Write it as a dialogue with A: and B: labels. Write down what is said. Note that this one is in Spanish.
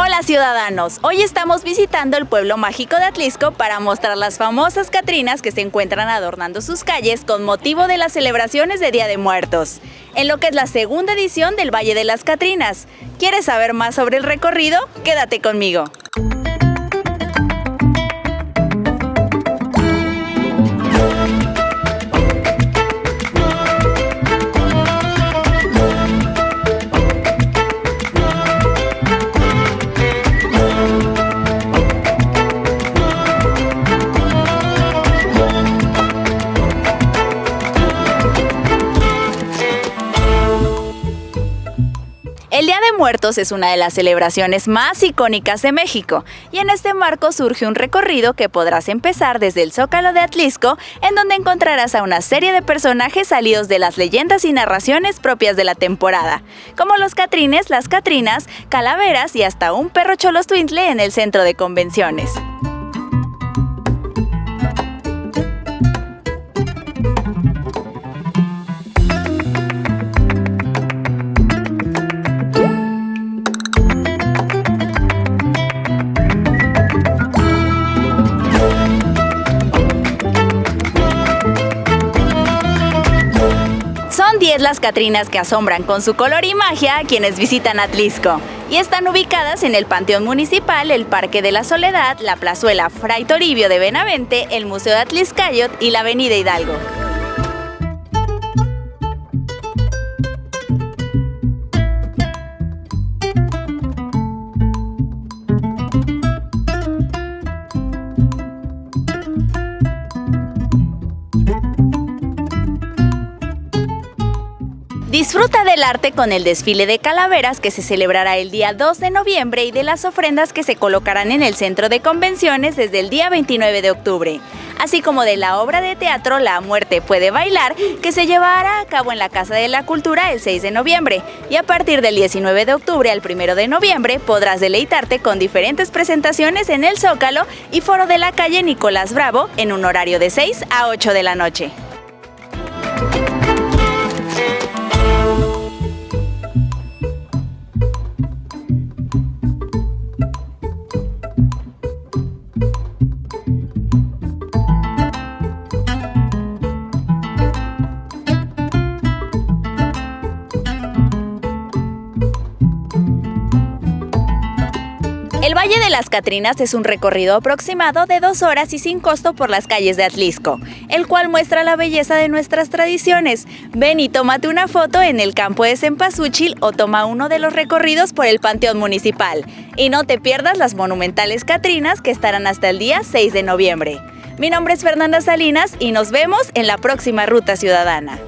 A: Hola ciudadanos, hoy estamos visitando el pueblo mágico de Atlisco para mostrar las famosas Catrinas que se encuentran adornando sus calles con motivo de las celebraciones de Día de Muertos, en lo que es la segunda edición del Valle de las Catrinas. ¿Quieres saber más sobre el recorrido? Quédate conmigo. El Día de Muertos es una de las celebraciones más icónicas de México y en este marco surge un recorrido que podrás empezar desde el Zócalo de Atlisco, en donde encontrarás a una serie de personajes salidos de las leyendas y narraciones propias de la temporada, como los Catrines, las Catrinas, calaveras y hasta un perro cholostwintle en el centro de convenciones. Son 10 las Catrinas que asombran con su color y magia a quienes visitan Atlisco y están ubicadas en el Panteón Municipal, el Parque de la Soledad, la Plazuela Fray Toribio de Benavente, el Museo de Atliscayot y la Avenida Hidalgo. Disfruta del arte con el desfile de calaveras que se celebrará el día 2 de noviembre y de las ofrendas que se colocarán en el centro de convenciones desde el día 29 de octubre, así como de la obra de teatro La muerte puede bailar que se llevará a cabo en la Casa de la Cultura el 6 de noviembre y a partir del 19 de octubre al 1 de noviembre podrás deleitarte con diferentes presentaciones en el Zócalo y foro de la calle Nicolás Bravo en un horario de 6 a 8 de la noche. El Valle de las Catrinas es un recorrido aproximado de dos horas y sin costo por las calles de Atlisco, el cual muestra la belleza de nuestras tradiciones. Ven y tómate una foto en el campo de Cempasúchil o toma uno de los recorridos por el Panteón Municipal. Y no te pierdas las monumentales Catrinas que estarán hasta el día 6 de noviembre. Mi nombre es Fernanda Salinas y nos vemos en la próxima Ruta Ciudadana.